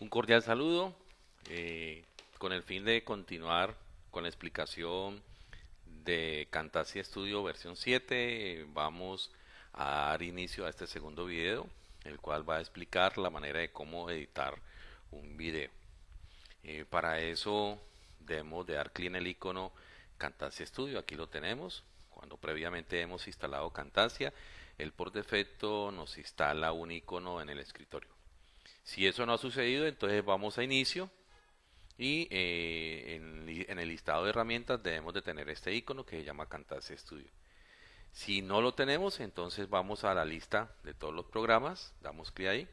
Un cordial saludo eh, con el fin de continuar con la explicación de Camtasia Studio versión 7. Vamos a dar inicio a este segundo video, el cual va a explicar la manera de cómo editar un video. Eh, para eso debemos de dar clic en el icono Camtasia Studio, aquí lo tenemos. Cuando previamente hemos instalado Camtasia, él por defecto nos instala un icono en el escritorio. Si eso no ha sucedido, entonces vamos a inicio y eh, en, el listado de herramientas debemos de tener este icono que se llama Camtasia Studio. Si no lo tenemos, entonces vamos a la lista de todos los programas, damos clic ahí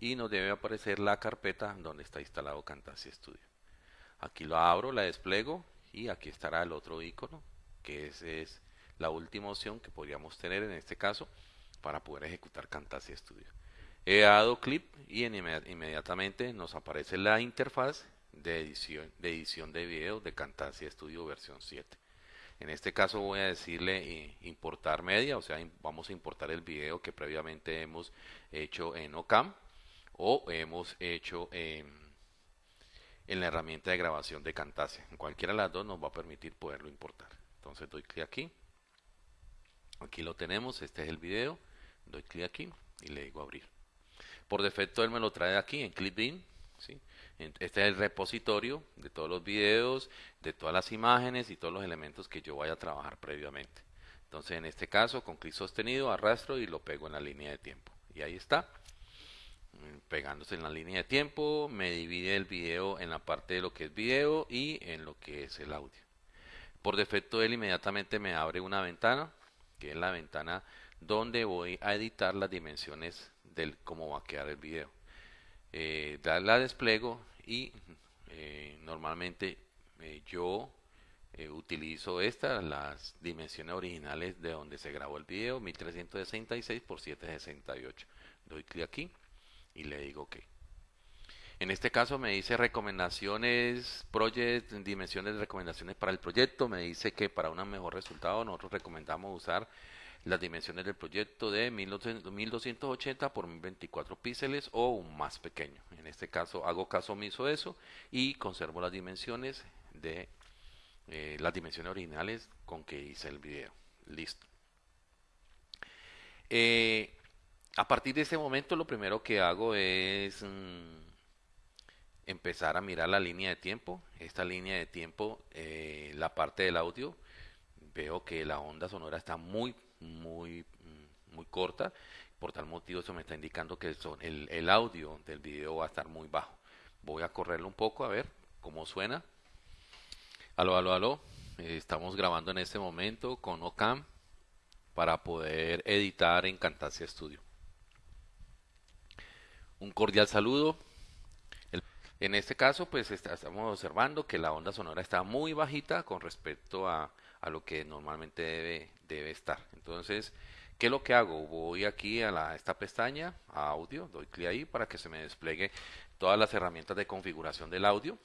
y nos debe aparecer la carpeta donde está instalado Camtasia Studio. Aquí lo abro, la despliego y aquí estará el otro icono que es, es la última opción que podríamos tener en este caso para poder ejecutar Camtasia Studio. He dado clip y inmediatamente nos aparece la interfaz de edición de, edición de video de Camtasia Studio versión 7. En este caso voy a decirle eh, importar media, o sea, vamos a importar el video que previamente hemos hecho en OCAM o hemos hecho en, en la herramienta de grabación de Camtasia. En cualquiera de las dos nos va a permitir poderlo importar. Entonces doy clic aquí. Aquí lo tenemos, este es el video. Doy clic aquí y le digo abrir. Por defecto él me lo trae aquí en Clipbeam. ¿sí? Este es el repositorio de todos los videos, de todas las imágenes y todos los elementos que yo vaya a trabajar previamente. Entonces en este caso con clic sostenido arrastro y lo pego en la línea de tiempo. Y ahí está. Pegándose en la línea de tiempo, me divide el video en la parte de lo que es video y en lo que es el audio. Por defecto él inmediatamente me abre una ventana, que es la ventana donde voy a editar las dimensiones del cómo va a quedar el video. Eh, la despliego y eh, normalmente eh, yo eh, utilizo estas, las dimensiones originales de donde se grabó el video, 1366 por 768. Doy clic aquí y le digo OK. En este caso me dice recomendaciones, project, dimensiones de recomendaciones para el proyecto. Me dice que para un mejor resultado nosotros recomendamos usar las dimensiones del proyecto de 1280 por 1024 píxeles o un más pequeño. En este caso hago caso omiso de eso y conservo las dimensiones de eh, las dimensiones originales con que hice el video. Listo. Eh, a partir de ese momento lo primero que hago es mm, empezar a mirar la línea de tiempo. Esta línea de tiempo, eh, la parte del audio, veo que la onda sonora está muy muy, mm, muy corta. Por tal motivo eso me está indicando que el, audio del video va a estar muy bajo. Voy a correrlo un poco a ver cómo suena. Aló, aló, aló. Estamos grabando en este momento con Ocam para poder editar en Camtasia Studio. Un cordial saludo. en este caso, pues estamos observando que la onda sonora está muy bajita con respecto a, lo que normalmente debe, debe estar. Entonces, ¿qué es lo que hago? Voy aquí a la, esta pestaña, a audio, doy clic ahí para que se me despliegue todas las herramientas de configuración del audio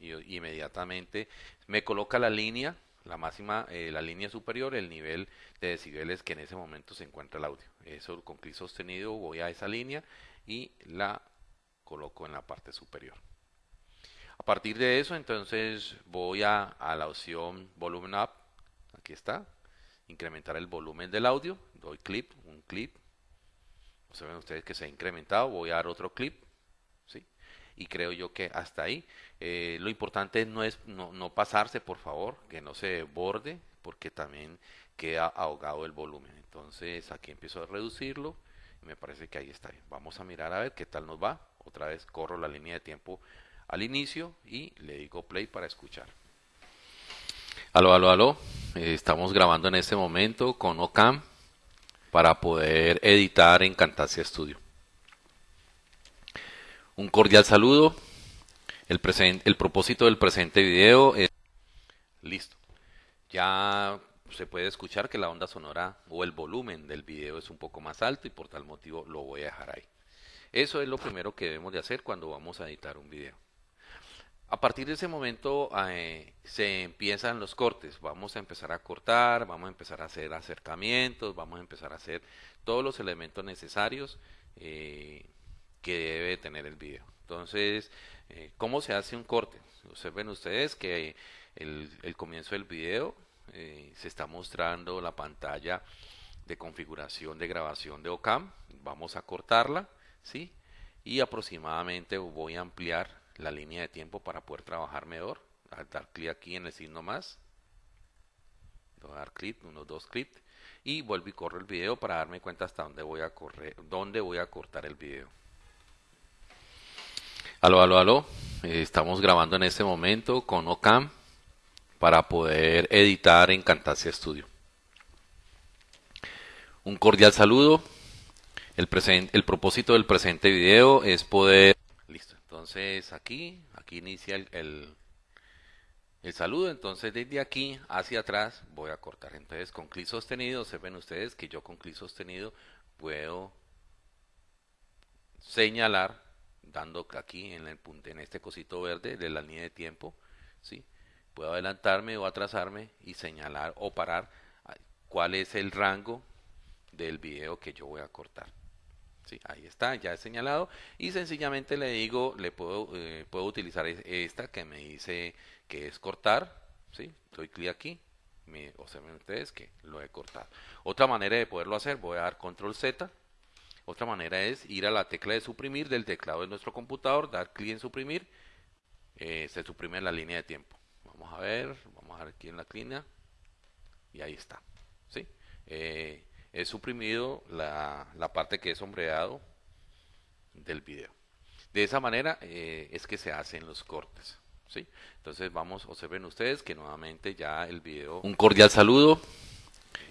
y, inmediatamente me coloca la línea, la máxima, eh, la línea superior, el nivel de decibeles que en ese momento se encuentra el audio. Eso con clic sostenido voy a esa línea y la coloco en la parte superior. A partir de eso, entonces voy a, a la opción Volume Up aquí está, incrementar el volumen del audio, doy clip, un clip, ven ustedes que se ha incrementado, voy a dar otro clip. Y creo yo que hasta ahí. Eh, lo importante no es no, no, pasarse, por favor, que no se borde, porque también queda ahogado el volumen. Entonces aquí empiezo a reducirlo y me parece que ahí está bien. Vamos a mirar a ver qué tal nos va. Otra vez corro la línea de tiempo al inicio y le digo play para escuchar. Aló, aló, aló. Eh, estamos grabando en este momento con Ocam para poder editar en Camtasia Studio. Un cordial saludo. El, el propósito del presente video es... Listo. Ya se puede escuchar que la onda sonora o el volumen del video es un poco más alto y por tal motivo lo voy a dejar ahí. Eso es lo primero que debemos de hacer cuando vamos a editar un video. A partir de ese momento eh, se empiezan los cortes. Vamos a empezar a cortar, vamos a empezar a hacer acercamientos, vamos a empezar a hacer todos los elementos necesarios eh, que debe tener el video. Entonces, eh, ¿cómo se hace un corte? Observen ustedes que el, el comienzo del video se está mostrando la pantalla de configuración de grabación de OCAM. Vamos a cortarla, ¿sí? Y aproximadamente voy a ampliar la línea de tiempo para poder trabajar mejor. Al dar clic aquí en el signo más. Voy a dar clic, unos dos clics. Y vuelvo y corro el video para darme cuenta hasta dónde voy a correr, dónde voy a cortar el video. Aló, aló, aló. Eh, estamos grabando en este momento con OCAM para poder editar en Camtasia Studio. Un cordial saludo. El, el propósito del presente video es poder entonces aquí, aquí inicia el, el, saludo. Entonces desde aquí hacia atrás voy a cortar. Entonces con clic sostenido, se ven ustedes que yo con clic sostenido puedo señalar dando aquí en el en este cosito verde de la línea de tiempo, ¿sí? Puedo adelantarme o atrasarme y señalar o parar cuál es el rango del video que yo voy a cortar. Sí, ahí está, ya he señalado. Y sencillamente le digo, le puedo, eh, puedo utilizar esta que me dice que es cortar. ¿sí? Doy clic aquí. Me, observen ustedes que lo he cortado. Otra manera de poderlo hacer, voy a dar control Z. Otra manera es ir a la tecla de suprimir del teclado de nuestro computador, dar clic en suprimir. Eh, se suprime la línea de tiempo. Vamos a ver, vamos a ver aquí en la línea. Y ahí está. ¿sí? Eh, he suprimido la, parte que es sombreado del video. De esa manera eh, es que se hacen los cortes. ¿sí? Entonces vamos, observen ustedes que nuevamente ya el video... Un cordial saludo.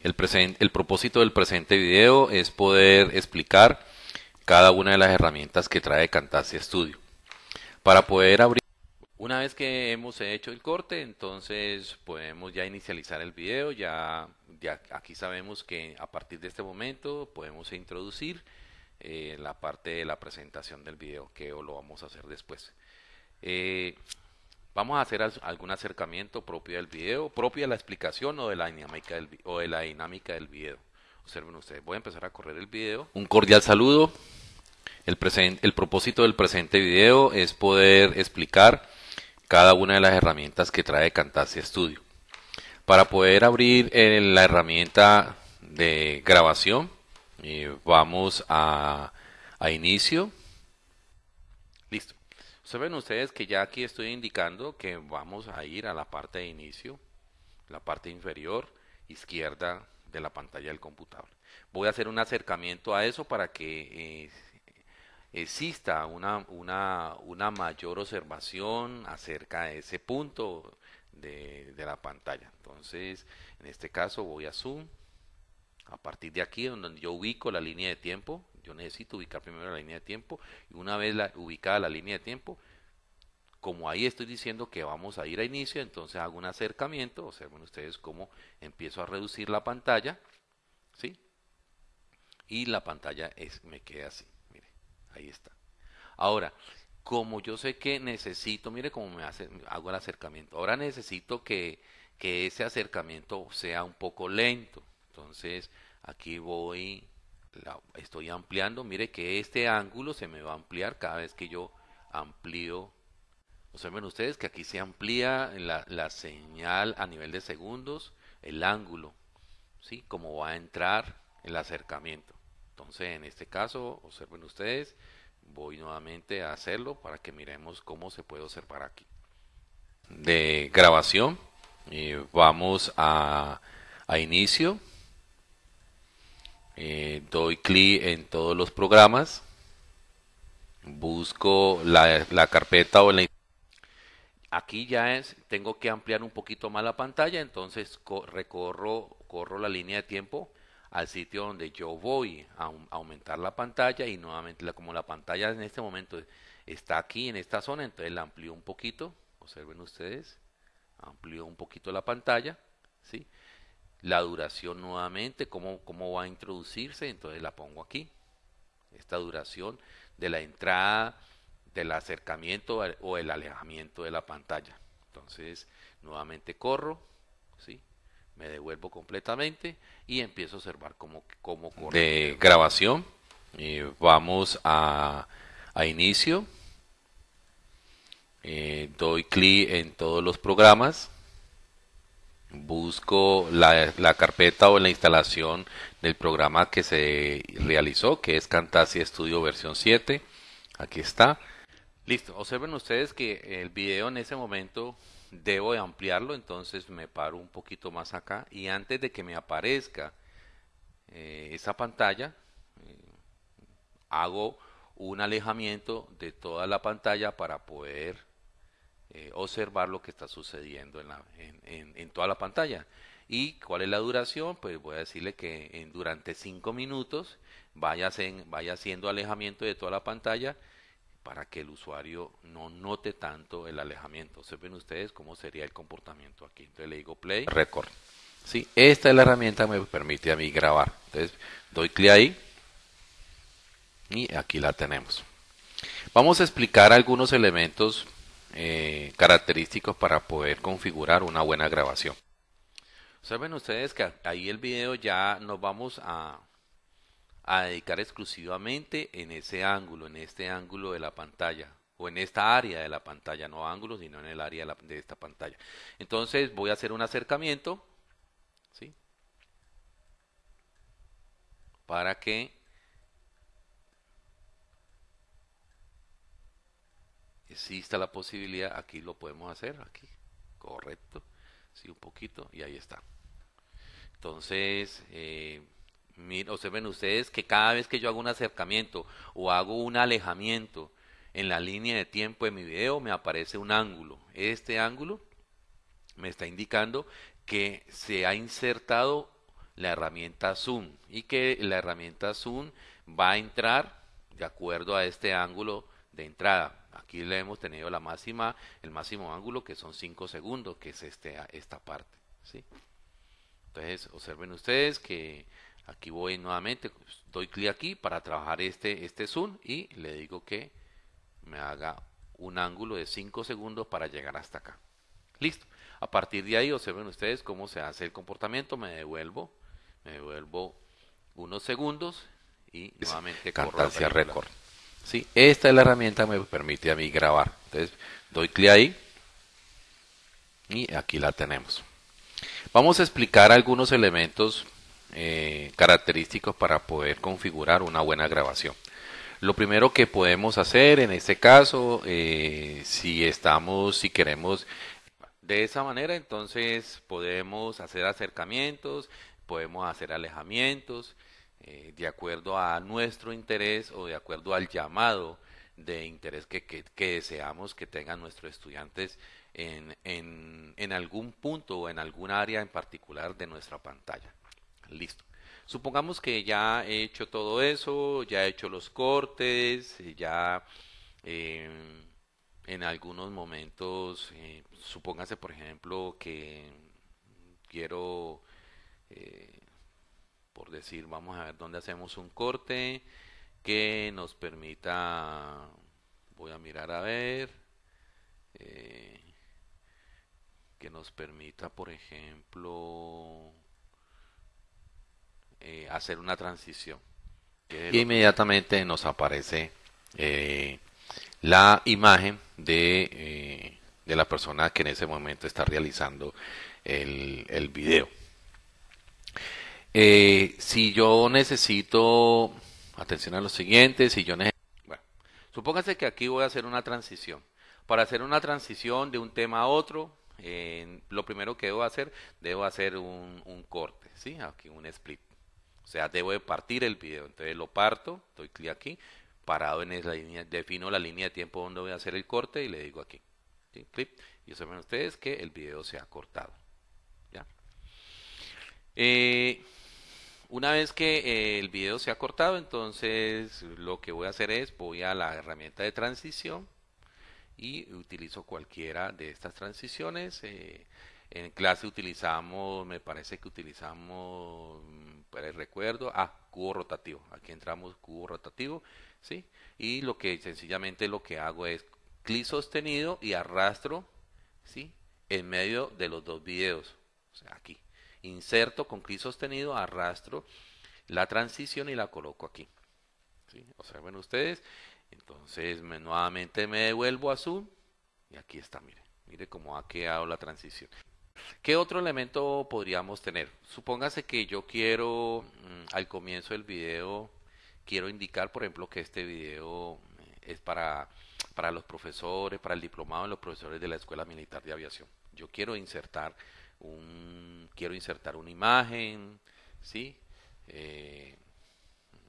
El, el propósito del presente video es poder explicar cada una de las herramientas que trae Camtasia Studio. Para poder abrir una vez que hemos hecho el corte, entonces podemos ya inicializar el video, ya, ya aquí sabemos que a partir de este momento podemos introducir eh, la parte de la presentación del video, que lo vamos a hacer después. Eh, vamos a hacer algún acercamiento propio del video, propio de la explicación o de la dinámica del, o de la dinámica del video. Observen ustedes, voy a empezar a correr el video. Un cordial saludo. El, el propósito del presente video es poder explicar cada una de las herramientas que trae Camtasia Studio. Para poder abrir eh, la herramienta de grabación, eh, vamos a inicio. Saben ustedes que ya aquí estoy indicando que vamos a ir a la parte de inicio, la parte inferior izquierda de la pantalla del computador. Voy a hacer un acercamiento a eso para que eh, exista una, una, una mayor observación acerca de ese punto de, de, la pantalla. Entonces, en este caso voy a zoom. A partir de aquí, donde yo ubico la línea de tiempo, yo necesito ubicar primero la línea de tiempo y una vez ubicada la línea de tiempo, como ahí estoy diciendo que vamos a ir a inicio, entonces hago un acercamiento, observen ustedes cómo empiezo a reducir la pantalla, ¿sí? Y la pantalla es, me queda así. Ahí está. Ahora, como yo sé que necesito, mire cómo me hace, hago el acercamiento. Ahora necesito que, que ese acercamiento sea un poco lento. Entonces, aquí voy, estoy ampliando. Mire que este ángulo se me va a ampliar cada vez que yo amplío. Observen ustedes que aquí se amplía la, la señal a nivel de segundos, el ángulo, ¿sí? Como va a entrar el acercamiento. Entonces, en este caso, observen ustedes, voy nuevamente a hacerlo para que miremos cómo se puede observar aquí. De grabación, y vamos a, a inicio, eh, doy clic en todos los programas, busco la, la carpeta o la aquí ya es, tengo que ampliar un poquito más la pantalla, entonces recorro, corro la línea de tiempo al sitio donde yo voy a, aumentar la pantalla y nuevamente como la pantalla en este momento está aquí en esta zona, entonces la amplío un poquito, observen ustedes, amplío un poquito la pantalla, ¿sí? La duración nuevamente, cómo, cómo va a introducirse, entonces la pongo aquí, esta duración de la entrada del acercamiento o el alejamiento de la pantalla. Entonces, nuevamente corro, ¿sí? me devuelvo completamente y empiezo a observar cómo, cómo. De grabación, vamos a, a inicio, eh, doy clic en todos los programas, busco la, la, carpeta o la instalación del programa que se realizó, que es Camtasia Studio versión 7. Aquí está. Listo, observen ustedes que el video en ese momento debo de ampliarlo, entonces me paro un poquito más acá y antes de que me aparezca eh, esa pantalla, eh, hago un alejamiento de toda la pantalla para poder eh, observar lo que está sucediendo en, la, en, en, toda la pantalla. ¿Y cuál es la duración? Pues voy a decirle que en, durante 5 minutos vaya, vaya haciendo alejamiento de toda la pantalla para que el usuario no note tanto el alejamiento. Se ven ustedes cómo sería el comportamiento aquí. Entonces le digo play, record. Sí, esta es la herramienta que me permite a mí grabar. Entonces doy clic ahí y aquí la tenemos. Vamos a explicar algunos elementos eh, característicos para poder configurar una buena grabación. Saben ustedes que ahí el video ya nos vamos a a dedicar exclusivamente en ese ángulo, en este ángulo de la pantalla o en esta área de la pantalla, no ángulo, sino en el área de, esta pantalla. Entonces voy a hacer un acercamiento, ¿sí? Para que exista la posibilidad, aquí lo podemos hacer, aquí, correcto, sí, un poquito, y ahí está. Entonces, eh, observen ustedes que cada vez que yo hago un acercamiento o hago un alejamiento en la línea de tiempo de mi video me aparece un ángulo. Este ángulo me está indicando que se ha insertado la herramienta zoom y que la herramienta zoom va a entrar de acuerdo a este ángulo de entrada. Aquí le hemos tenido la máxima, el máximo ángulo que son 5 segundos, que es este, esta parte. ¿sí? Entonces, observen ustedes que Aquí voy nuevamente, pues, doy clic aquí para trabajar este, este zoom y le digo que me haga un ángulo de 5 segundos para llegar hasta acá. Listo. A partir de ahí observen ustedes cómo se hace el comportamiento. Me devuelvo, me devuelvo unos segundos y nuevamente corro hacia récord. Sí, esta es la herramienta que me permite a mí grabar. Entonces doy clic ahí y aquí la tenemos. Vamos a explicar algunos elementos eh, característicos para poder configurar una buena grabación. Lo primero que podemos hacer en este caso, eh, si estamos, si queremos de esa manera, entonces podemos hacer acercamientos, podemos hacer alejamientos, eh, de acuerdo a nuestro interés o de acuerdo al llamado de interés que, que, deseamos que tengan nuestros estudiantes en, en, en algún punto o en algún área en particular de nuestra pantalla. Listo. Supongamos que ya he hecho todo eso, ya he hecho los cortes, ya eh, en algunos momentos, eh, supóngase por ejemplo que quiero, por decir, vamos a ver dónde hacemos un corte que nos permita, voy a mirar a ver, que nos permita, por ejemplo, eh, hacer una transición. Y inmediatamente nos aparece eh, la imagen de, eh, de, la persona que en ese momento está realizando el, el video. Si yo necesito, atención a lo siguiente, si yo necesito, bueno, supóngase que aquí voy a hacer una transición. Para hacer una transición de un tema a otro, lo primero que debo hacer, debo hacer un, corte, ¿sí? Aquí un split. O sea, debo de partir el video. Entonces lo parto, doy clic aquí, parado en esa línea, defino la línea de tiempo donde voy a hacer el corte y le digo aquí. Clip, y saben ustedes que el video se ha cortado. ¿ya? Eh, una vez que eh, el video se ha cortado, entonces lo que voy a hacer es voy a la herramienta de transición y utilizo cualquiera de estas transiciones. Eh, en clase utilizamos, me parece que utilizamos para el recuerdo, ah, cubo rotativo, aquí entramos cubo rotativo, ¿sí? Y lo que sencillamente lo que hago es clic sostenido y arrastro, ¿sí? En medio de los dos videos, o sea, aquí. Inserto con clic sostenido, arrastro la transición y la coloco aquí. ¿sí? Observen ustedes. Entonces nuevamente me devuelvo a Zoom y aquí está, mire. Mire cómo ha quedado la transición. ¿Qué otro elemento podríamos tener? Supóngase que yo quiero mm, al comienzo del video, quiero indicar, por ejemplo, que este video eh, es para, para los profesores, para el diplomado de los profesores de la Escuela Militar de Aviación. Yo quiero insertar un, quiero insertar una imagen, ¿sí? Eh,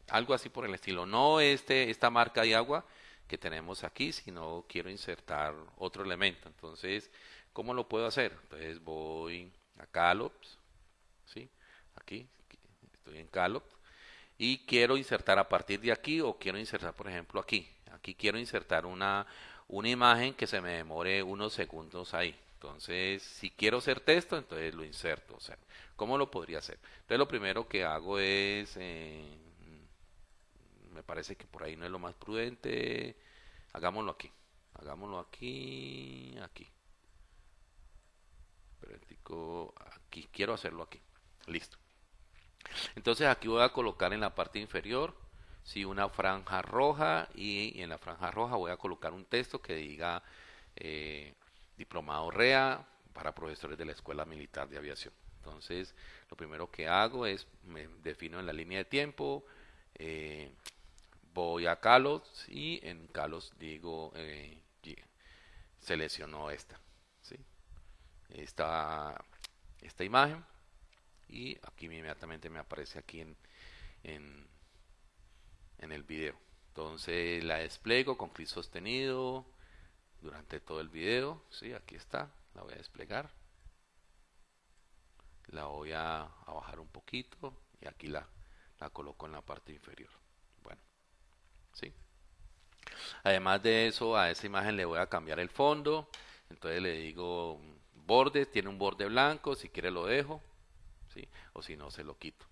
algo así por el estilo. No este, esta marca de agua que tenemos aquí, sino quiero insertar otro elemento. Entonces, ¿cómo lo puedo hacer? Entonces voy a Calops, ¿sí? Aquí, estoy en Calops, y quiero insertar a partir de aquí o quiero insertar, por ejemplo, aquí. Aquí quiero insertar una, una imagen que se me demore unos segundos ahí. Entonces, si quiero hacer texto, entonces lo inserto. O sea, ¿cómo lo podría hacer? Entonces, lo primero que hago es, eh, me parece que por ahí no es lo más prudente. Hagámoslo aquí. Hagámoslo aquí, aquí. Aquí, quiero hacerlo aquí. Listo. Entonces aquí voy a colocar en la parte inferior si una franja roja y, en la franja roja voy a colocar un texto que diga eh, diplomado REA para profesores de la Escuela Militar de Aviación. Entonces, lo primero que hago es, me defino en la línea de tiempo, eh, voy a Calos y en Calos digo, eh, selecciono esta, ¿sí? esta, esta imagen y aquí inmediatamente me aparece aquí en, en, en el video. Entonces la despliego con clic sostenido, durante todo el video. ¿sí? Aquí está, la voy a desplegar. La voy a, bajar un poquito y aquí la, la coloco en la parte inferior. Bueno, ¿sí? Además de eso, a esa imagen le voy a cambiar el fondo. Entonces le digo borde, tiene un borde blanco, si quiere lo dejo, ¿sí? o si no se lo quito.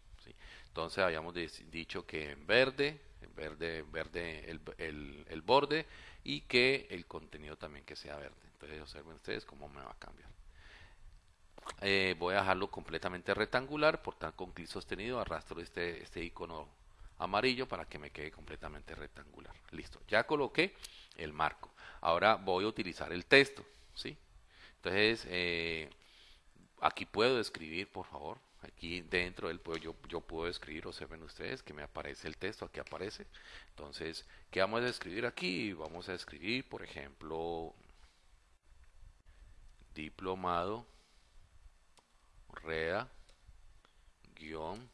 Entonces habíamos dicho que en verde, verde, verde el, el, el borde y que el contenido también que sea verde. Entonces observen ustedes cómo me va a cambiar. Eh, voy a dejarlo completamente rectangular, por tanto con clic sostenido arrastro este, este icono amarillo para que me quede completamente rectangular. Listo, ya coloqué el marco. Ahora voy a utilizar el texto, ¿sí? Entonces, eh, aquí puedo escribir, por favor, aquí dentro del yo, yo puedo escribir, observen ustedes que me aparece el texto, aquí aparece. Entonces, ¿qué vamos a escribir aquí? Vamos a escribir, por ejemplo, diplomado, REA, guion,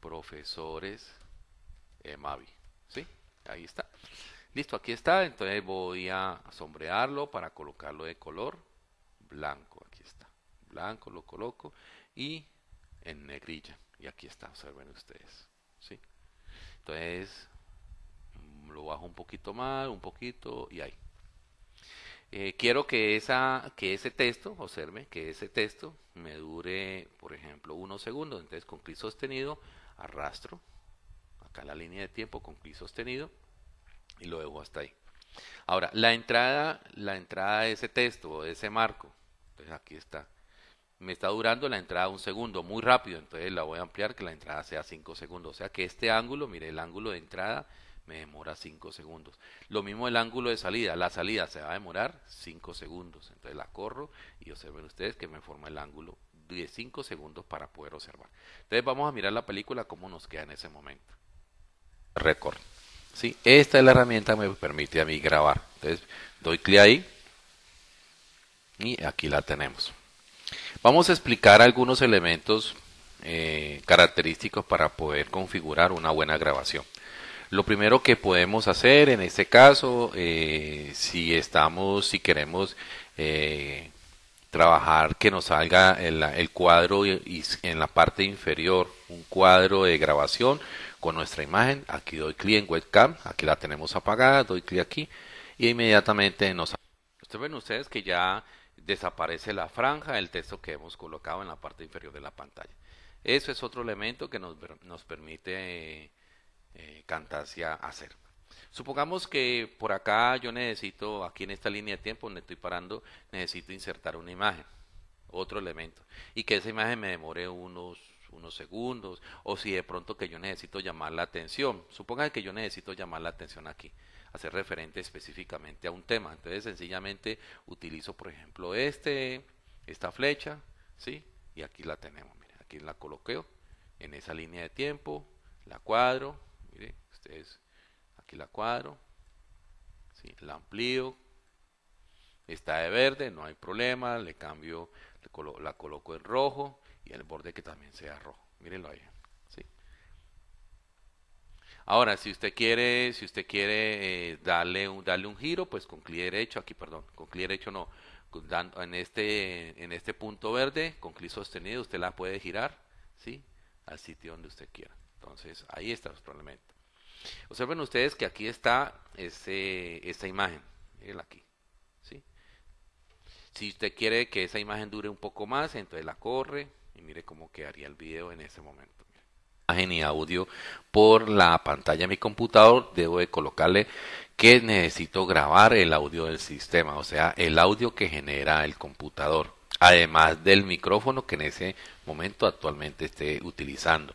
profesores, EMAVI. ¿Sí? Ahí está. Listo, aquí está. Entonces voy a sombrearlo para colocarlo de color blanco. Aquí está. Blanco lo coloco y en negrilla. Y aquí está, observen ustedes. ¿sí? Entonces, lo bajo un poquito más, un poquito y ahí. Eh, quiero que, esa, que ese texto, observe, que ese texto me dure, por ejemplo, unos segundos. Entonces, con clic sostenido, arrastro acá la línea de tiempo con clic sostenido y lo dejo hasta ahí. Ahora, la entrada, la entrada de ese texto, de ese marco, entonces aquí está me está durando la entrada un segundo, muy rápido, entonces la voy a ampliar que la entrada sea 5 segundos. O sea que este ángulo, mire, el ángulo de entrada me demora 5 segundos. Lo mismo el ángulo de salida, la salida se va a demorar 5 segundos. Entonces la corro y observen ustedes que me forma el ángulo de 5 segundos para poder observar. Entonces vamos a mirar la película cómo nos queda en ese momento. Record. ¿Sí? Esta es la herramienta que me permite a mí grabar. Entonces doy clic ahí y aquí la tenemos. Vamos a explicar algunos elementos eh, característicos para poder configurar una buena grabación. Lo primero que podemos hacer en este caso, eh, si estamos, si queremos eh, trabajar que nos salga el, cuadro y, en la parte inferior un cuadro de grabación con nuestra imagen, aquí doy clic en webcam, aquí la tenemos apagada, doy clic aquí y inmediatamente nos... Ustedes ven ustedes que ya desaparece la franja del texto que hemos colocado en la parte inferior de la pantalla. Eso es otro elemento que nos, nos permite eh, Camtasia hacer. Supongamos que por acá yo necesito, aquí en esta línea de tiempo donde estoy parando, necesito insertar una imagen, otro elemento, y que esa imagen me demore unos, unos segundos, o si de pronto que yo necesito llamar la atención, suponga que yo necesito llamar la atención aquí, hacer referente específicamente a un tema, entonces sencillamente utilizo por ejemplo este, esta flecha, ¿sí? Y aquí la tenemos, mire, aquí la coloqueo en esa línea de tiempo, la cuadro, mire, ustedes aquí la cuadro, ¿sí? la amplío, está de verde, no hay problema, le cambio, la coloco en rojo y el borde que también sea rojo, mírenlo ahí. Ahora, si usted quiere, si usted quiere eh, darle, un, darle un giro, pues con clic derecho, aquí perdón, con clic derecho no, en este, en este punto verde, con clic sostenido, usted la puede girar, ¿sí? Al sitio donde usted quiera. Entonces, ahí está nuestro elemento. Observen ustedes que aquí está ese, esta imagen. Miren aquí. ¿sí? Si usted quiere que esa imagen dure un poco más, entonces la corre y mire cómo quedaría el video en ese momento. Imagen y audio por la pantalla de mi computador, debo de colocarle que necesito grabar el audio del sistema, o sea, el audio que genera el computador, además del micrófono que en ese momento actualmente esté utilizando.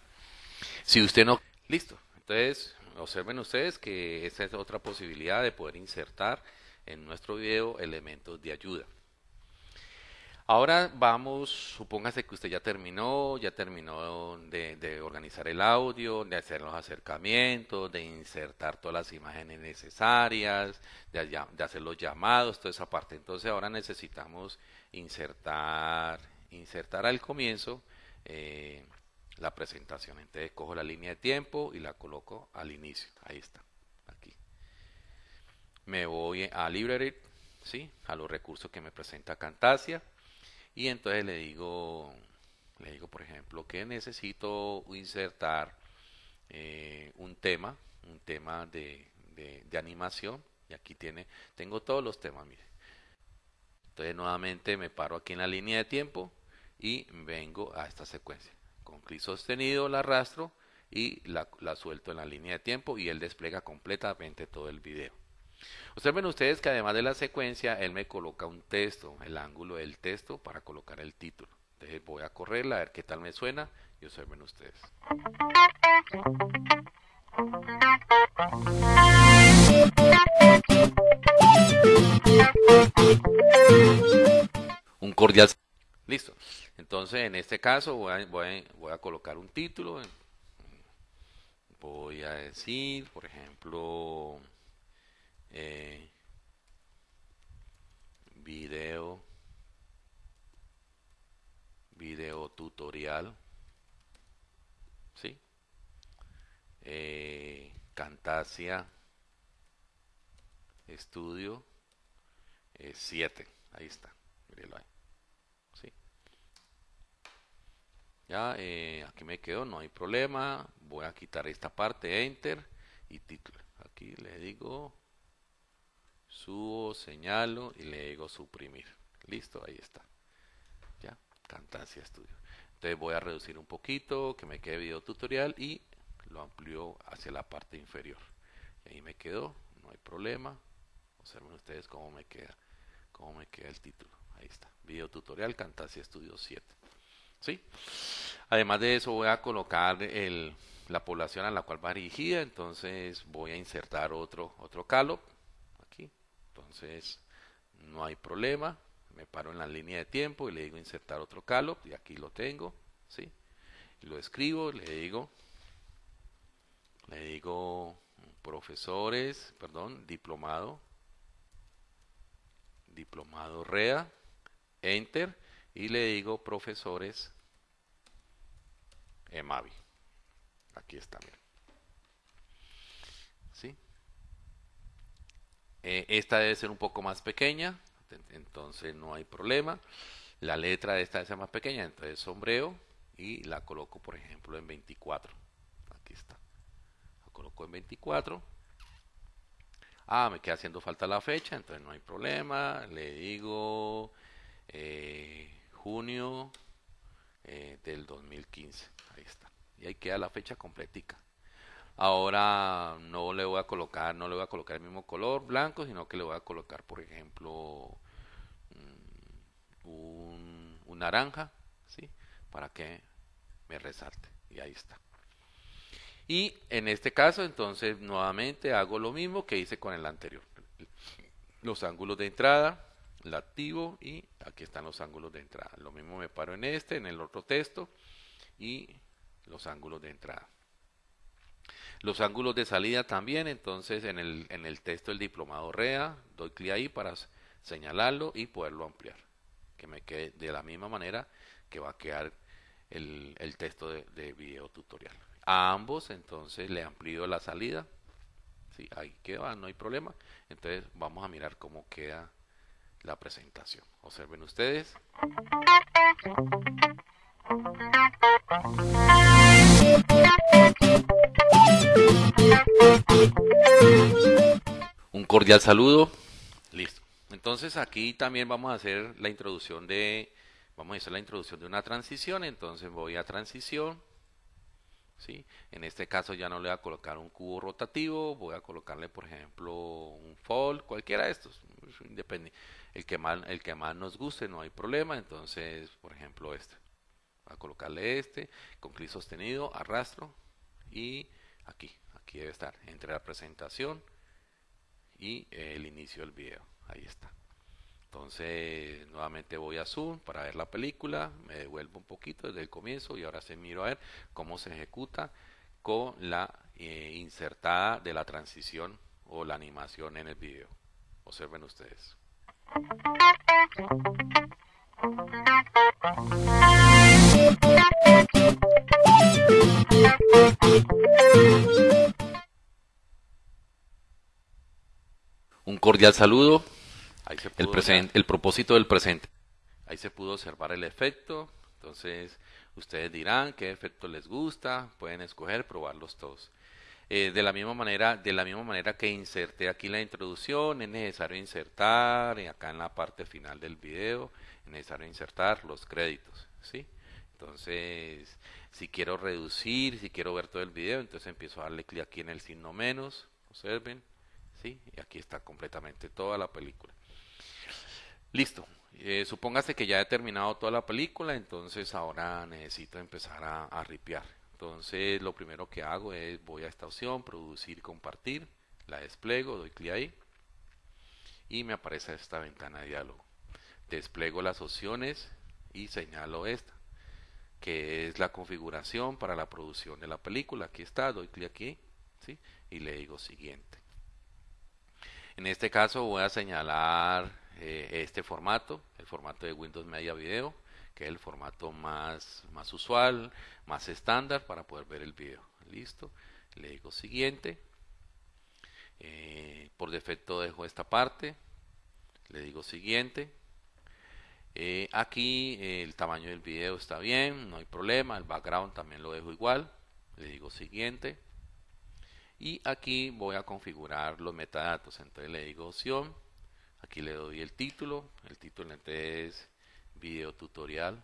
Si usted no, listo. Entonces, observen ustedes que esa es otra posibilidad de poder insertar en nuestro video elementos de ayuda. Ahora vamos, supóngase que usted ya terminó, ya terminó de, organizar el audio, de hacer los acercamientos, de insertar todas las imágenes necesarias, de, hacer los llamados, toda esa parte. Entonces ahora necesitamos insertar, insertar al comienzo eh, la presentación. Entonces cojo la línea de tiempo y la coloco al inicio. Ahí está, aquí. Me voy a Library, ¿sí? a los recursos que me presenta Camtasia. Y entonces le digo, le digo por ejemplo, que necesito insertar eh, un tema, un tema de, de, animación. Y aquí tiene, tengo todos los temas, mire. Entonces nuevamente me paro aquí en la línea de tiempo y vengo a esta secuencia con clic sostenido la arrastro y la, suelto en la línea de tiempo y él despliega completamente todo el video. Observen ustedes que además de la secuencia, él me coloca un texto, el ángulo del texto para colocar el título. Entonces voy a correrla a ver qué tal me suena y observen ustedes. Un cordial Listo. Entonces, en este caso voy a, voy a, colocar un título. Voy a decir, por ejemplo, eh, video, video tutorial, ¿sí? Eh, Cantasia Estudio 7, eh, ahí está, ahí. Ya, eh, aquí me quedo, no hay problema. Voy a quitar esta parte, enter y título. Aquí le digo subo, señalo y le digo suprimir. Listo, ahí está. Ya, Camtasia Studio. Entonces voy a reducir un poquito, que me quede video tutorial y lo amplío hacia la parte inferior. Y ahí me quedó, no hay problema. Observen ustedes cómo me queda, cómo me queda el título. Ahí está, video tutorial Camtasia Studio 7. ¿sí? Además de eso voy a colocar la población a la cual va dirigida, entonces voy a insertar otro, otro calo entonces no hay problema, me paro en la línea de tiempo y le digo insertar otro calo y aquí lo tengo, ¿sí? Lo escribo, le digo, le digo profesores, perdón, diplomado, diplomado REA, enter, y le digo profesores Emavi. Aquí está, miren. ¿Sí? Eh, esta debe ser un poco más pequeña, entonces no hay problema. La letra de esta debe ser más pequeña, entonces sombreo y la coloco, por ejemplo, en 24. Aquí está. La coloco en 24. Ah, me queda haciendo falta la fecha, entonces no hay problema. Le digo eh, junio eh, del 2015. Ahí está. Y ahí queda la fecha completica. Ahora no le voy a colocar, no le voy a colocar el mismo color blanco, sino que le voy a colocar, por ejemplo, mm, un, naranja, ¿sí? Para que me resalte. Y ahí está. Y en este caso, entonces, nuevamente hago lo mismo que hice con el anterior. Los ángulos de entrada, la activo y aquí están los ángulos de entrada. Lo mismo me paro en este, en el otro texto y los ángulos de entrada. Los ángulos de salida también, entonces en el, en el texto del diplomado REA, doy clic ahí para señalarlo y poderlo ampliar. Que me quede de la misma manera que va a quedar el, el texto de, de video tutorial. A ambos entonces le amplío la salida. Sí, ahí queda, no hay problema. Entonces vamos a mirar cómo queda la presentación. Observen ustedes. Un cordial saludo. Listo. Entonces aquí también vamos a hacer la introducción de vamos a hacer la introducción de una transición, entonces voy a transición. ¿Sí? En este caso ya no le voy a colocar un cubo rotativo, voy a colocarle por ejemplo un fold, cualquiera de estos, independiente el que más, el que más nos guste, no hay problema. Entonces, por ejemplo, este. A colocarle este con clic sostenido, arrastro y aquí, aquí debe estar, entre la presentación y el inicio del video. Ahí está. Entonces, nuevamente voy a Zoom para ver la película, me devuelvo un poquito desde el comienzo y ahora se miro a ver cómo se ejecuta con la eh, insertada de la transición o la animación en el video. Observen ustedes. Un cordial saludo. el, presente, el propósito del presente. Ahí se pudo observar el efecto. Entonces, ustedes dirán qué efecto les gusta. Pueden escoger, probarlos todos. Eh, de la misma manera, de la misma manera que inserté aquí la introducción, es necesario insertar acá en la parte final del video, es necesario insertar los créditos, ¿sí? Entonces, si quiero reducir, si quiero ver todo el video, entonces empiezo a darle clic aquí en el signo menos, observen, ¿sí? Y aquí está completamente toda la película. Listo. Eh, supóngase que ya he terminado toda la película, entonces ahora necesito empezar a, a ripear. Entonces lo primero que hago es voy a esta opción, producir, compartir, la despliego, doy clic ahí y me aparece esta ventana de diálogo. Despliego las opciones y señalo esta, que es la configuración para la producción de la película. Aquí está, doy clic aquí ¿sí? y le digo siguiente. En este caso voy a señalar eh, este formato, el formato de Windows Media Video que es el formato más, más usual, más estándar para poder ver el video. Listo, le digo siguiente. Eh, por defecto dejo esta parte, le digo siguiente. Eh, aquí eh, el tamaño del video está bien, no hay problema, el background también lo dejo igual, le digo siguiente. Y aquí voy a configurar los metadatos, entonces le digo opción, aquí le doy el título, el título es video tutorial.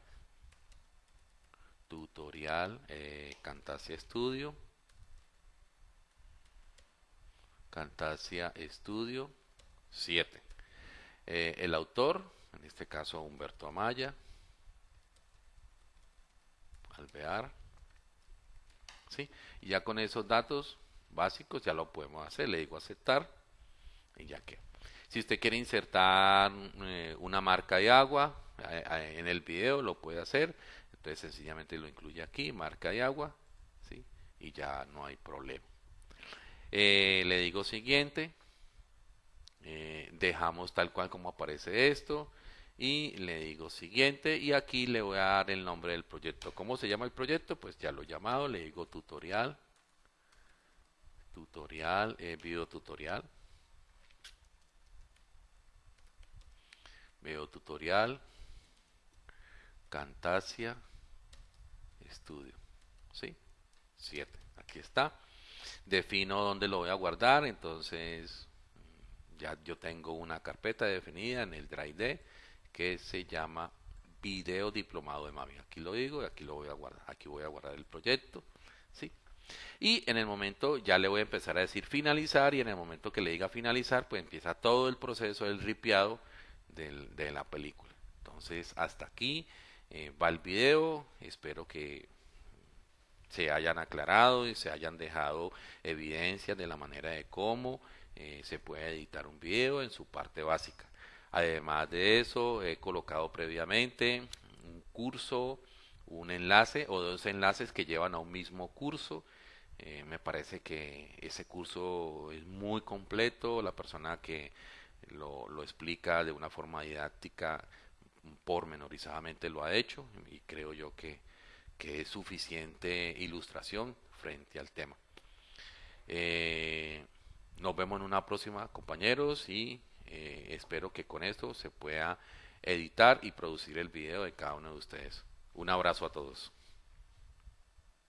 Tutorial eh, Camtasia Studio. Camtasia Studio 7 eh, el autor en este caso Humberto Amaya alvear ¿sí? y ya con esos datos básicos ya lo podemos hacer le digo aceptar y ya que si usted quiere insertar eh, una marca de agua en el video lo puede hacer entonces sencillamente lo incluye aquí marca de agua ¿sí? y ya no hay problema eh, le digo siguiente eh, dejamos tal cual como aparece esto y le digo siguiente y aquí le voy a dar el nombre del proyecto ¿cómo se llama el proyecto? pues ya lo he llamado le digo tutorial tutorial, eh, video tutorial video tutorial Cantasia Studio. ¿Sí? 7. Aquí está. Defino dónde lo voy a guardar. Entonces, ya yo tengo una carpeta definida en el Drive D que se llama video diplomado de mami. Aquí lo digo y aquí lo voy a guardar. Aquí voy a guardar el proyecto. ¿sí? Y en el momento ya le voy a empezar a decir finalizar y en el momento que le diga finalizar, pues empieza todo el proceso del ripiado de la película. Entonces, hasta aquí eh, va el video. Espero que se hayan aclarado y se hayan dejado evidencias de la manera de cómo eh, se puede editar un video en su parte básica. Además de eso, he colocado previamente un curso, un enlace o dos enlaces que llevan a un mismo curso. Eh, me parece que ese curso es muy completo. La persona que lo, explica de una forma didáctica pormenorizadamente lo ha hecho y creo yo que, que es suficiente ilustración frente al tema. Eh, nos vemos en una próxima, compañeros, y eh, espero que con esto se pueda editar y producir el video de cada uno de ustedes. Un abrazo a todos.